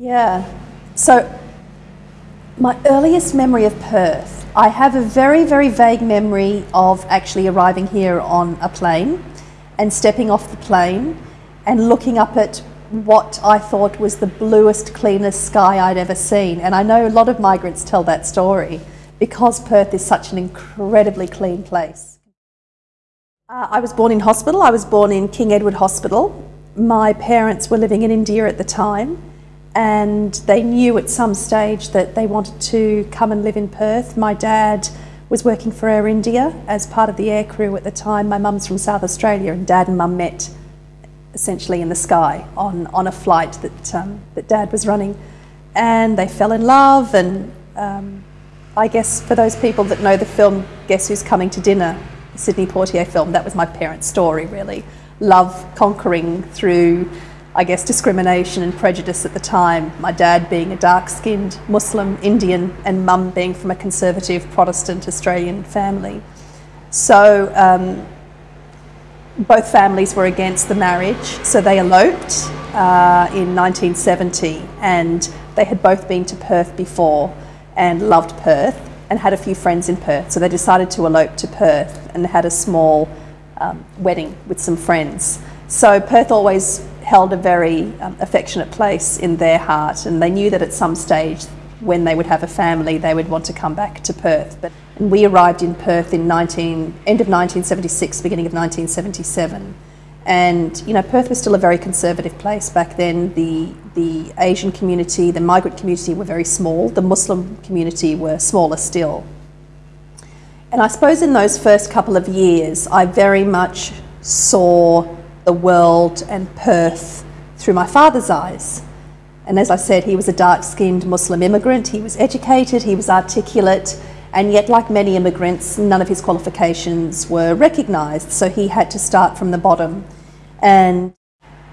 Yeah. So, my earliest memory of Perth, I have a very, very vague memory of actually arriving here on a plane and stepping off the plane and looking up at what I thought was the bluest, cleanest sky I'd ever seen. And I know a lot of migrants tell that story because Perth is such an incredibly clean place. Uh, I was born in hospital. I was born in King Edward Hospital. My parents were living in India at the time and they knew at some stage that they wanted to come and live in Perth. My dad was working for Air India as part of the air crew at the time. My mum's from South Australia and dad and mum met essentially in the sky on, on a flight that, um, that dad was running. And they fell in love and um, I guess for those people that know the film Guess Who's Coming to Dinner, the Sidney Poitier film, that was my parents' story really. Love conquering through I guess, discrimination and prejudice at the time. My dad being a dark-skinned Muslim Indian and mum being from a conservative Protestant Australian family. So um, both families were against the marriage, so they eloped uh, in 1970 and they had both been to Perth before and loved Perth and had a few friends in Perth. So they decided to elope to Perth and had a small um, wedding with some friends. So Perth always held a very um, affectionate place in their heart and they knew that at some stage when they would have a family they would want to come back to Perth. But we arrived in Perth in 19, end of 1976, beginning of 1977. And you know, Perth was still a very conservative place back then. The, the Asian community, the migrant community were very small. The Muslim community were smaller still. And I suppose in those first couple of years, I very much saw the world and Perth through my father's eyes. And as I said, he was a dark-skinned Muslim immigrant. He was educated, he was articulate, and yet like many immigrants, none of his qualifications were recognised. So he had to start from the bottom. And,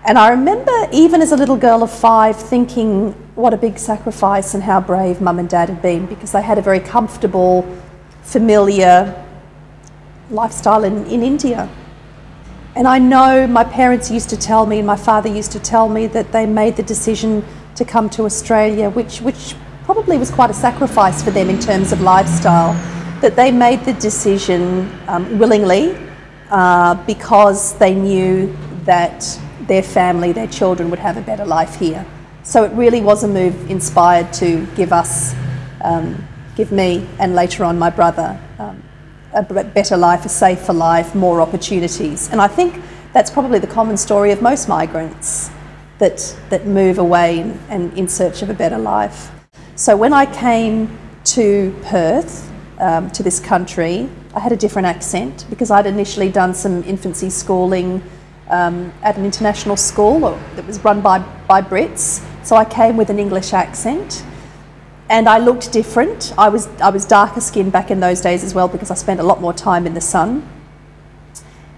and I remember even as a little girl of five thinking what a big sacrifice and how brave mum and dad had been because they had a very comfortable, familiar lifestyle in, in India. And I know my parents used to tell me and my father used to tell me that they made the decision to come to Australia, which, which probably was quite a sacrifice for them in terms of lifestyle, that they made the decision um, willingly uh, because they knew that their family, their children would have a better life here. So it really was a move inspired to give us, um, give me and later on my brother um, a better life, a safer life, more opportunities. And I think that's probably the common story of most migrants that, that move away and, in search of a better life. So when I came to Perth, um, to this country, I had a different accent because I'd initially done some infancy schooling um, at an international school that was run by, by Brits. So I came with an English accent and I looked different. I was, I was darker skinned back in those days as well because I spent a lot more time in the sun.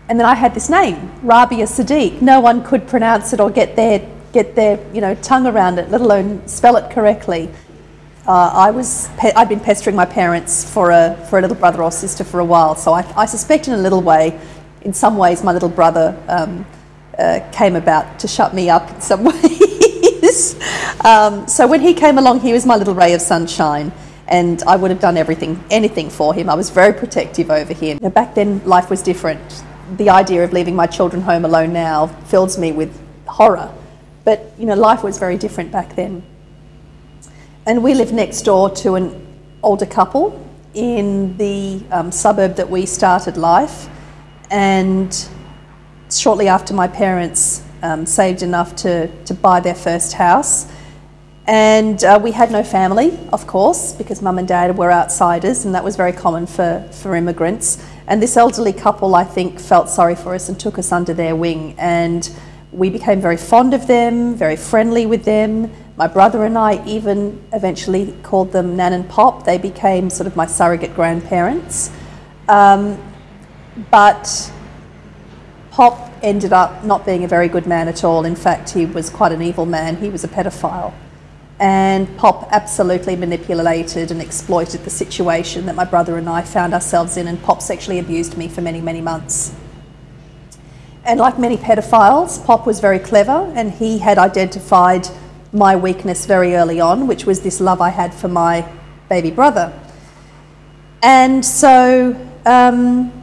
And then I had this name, Rabia Siddique. No one could pronounce it or get their, get their you know, tongue around it, let alone spell it correctly. Uh, I was, I'd been pestering my parents for a, for a little brother or sister for a while, so I, I suspect in a little way, in some ways, my little brother um, uh, came about to shut me up in some way. Um, so when he came along, he was my little ray of sunshine and I would have done everything, anything for him. I was very protective over him. Now, back then, life was different. The idea of leaving my children home alone now fills me with horror. But, you know, life was very different back then. And we lived next door to an older couple in the um, suburb that we started life. And shortly after my parents um, saved enough to, to buy their first house. And uh, we had no family, of course, because mum and dad were outsiders, and that was very common for, for immigrants. And this elderly couple, I think, felt sorry for us and took us under their wing. And we became very fond of them, very friendly with them. My brother and I even eventually called them Nan and Pop. They became sort of my surrogate grandparents. Um, but Pop ended up not being a very good man at all. In fact, he was quite an evil man. He was a pedophile. And Pop absolutely manipulated and exploited the situation that my brother and I found ourselves in, and Pop sexually abused me for many, many months. And like many pedophiles, Pop was very clever, and he had identified my weakness very early on, which was this love I had for my baby brother. And so um,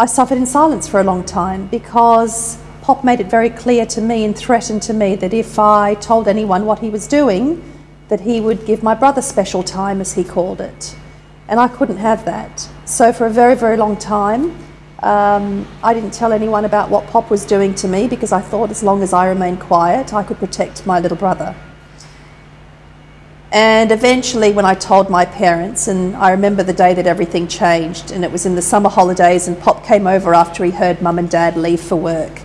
I suffered in silence for a long time because Pop made it very clear to me and threatened to me that if I told anyone what he was doing, that he would give my brother special time, as he called it. And I couldn't have that. So for a very, very long time, um, I didn't tell anyone about what Pop was doing to me because I thought as long as I remained quiet, I could protect my little brother. And eventually, when I told my parents, and I remember the day that everything changed, and it was in the summer holidays, and Pop came over after he heard Mum and Dad leave for work.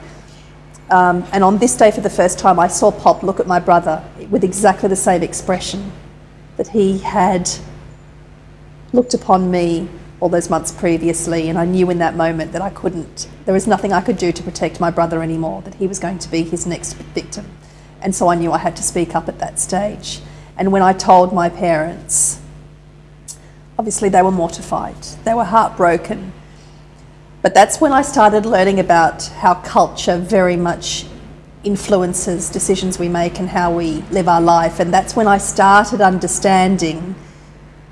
Um, and on this day, for the first time, I saw Pop look at my brother with exactly the same expression that he had looked upon me all those months previously. And I knew in that moment that I couldn't, there was nothing I could do to protect my brother anymore, that he was going to be his next victim. And so I knew I had to speak up at that stage. And when I told my parents, obviously they were mortified, they were heartbroken but that's when I started learning about how culture very much influences decisions we make and how we live our life. And that's when I started understanding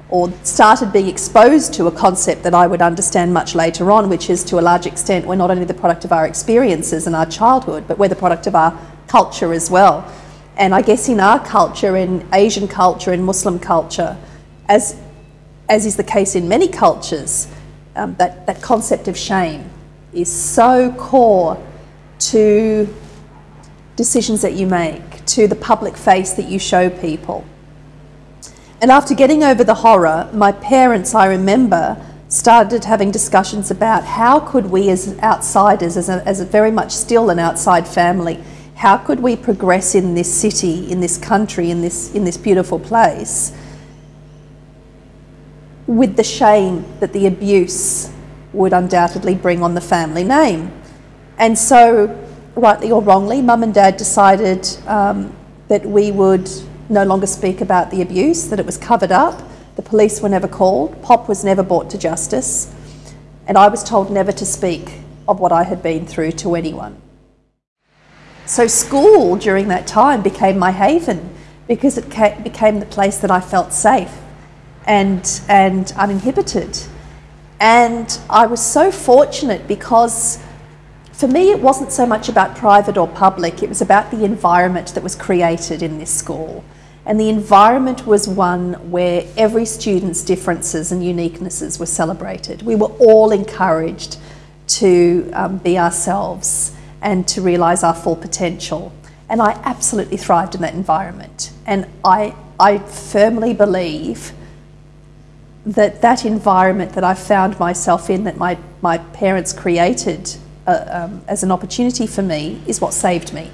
or started being exposed to a concept that I would understand much later on, which is to a large extent we're not only the product of our experiences and our childhood, but we're the product of our culture as well. And I guess in our culture, in Asian culture, in Muslim culture, as, as is the case in many cultures, um, that, that concept of shame is so core to decisions that you make, to the public face that you show people. And after getting over the horror, my parents, I remember, started having discussions about how could we as outsiders, as a, as a very much still an outside family, how could we progress in this city, in this country, in this, in this beautiful place with the shame that the abuse would undoubtedly bring on the family name. And so, rightly or wrongly, mum and dad decided um, that we would no longer speak about the abuse, that it was covered up. The police were never called, Pop was never brought to justice, and I was told never to speak of what I had been through to anyone. So, school during that time became my haven because it became the place that I felt safe and, and uninhibited. And I was so fortunate because for me it wasn't so much about private or public, it was about the environment that was created in this school. And the environment was one where every student's differences and uniquenesses were celebrated. We were all encouraged to um, be ourselves and to realise our full potential. And I absolutely thrived in that environment. And I, I firmly believe that that environment that I found myself in, that my, my parents created uh, um, as an opportunity for me, is what saved me.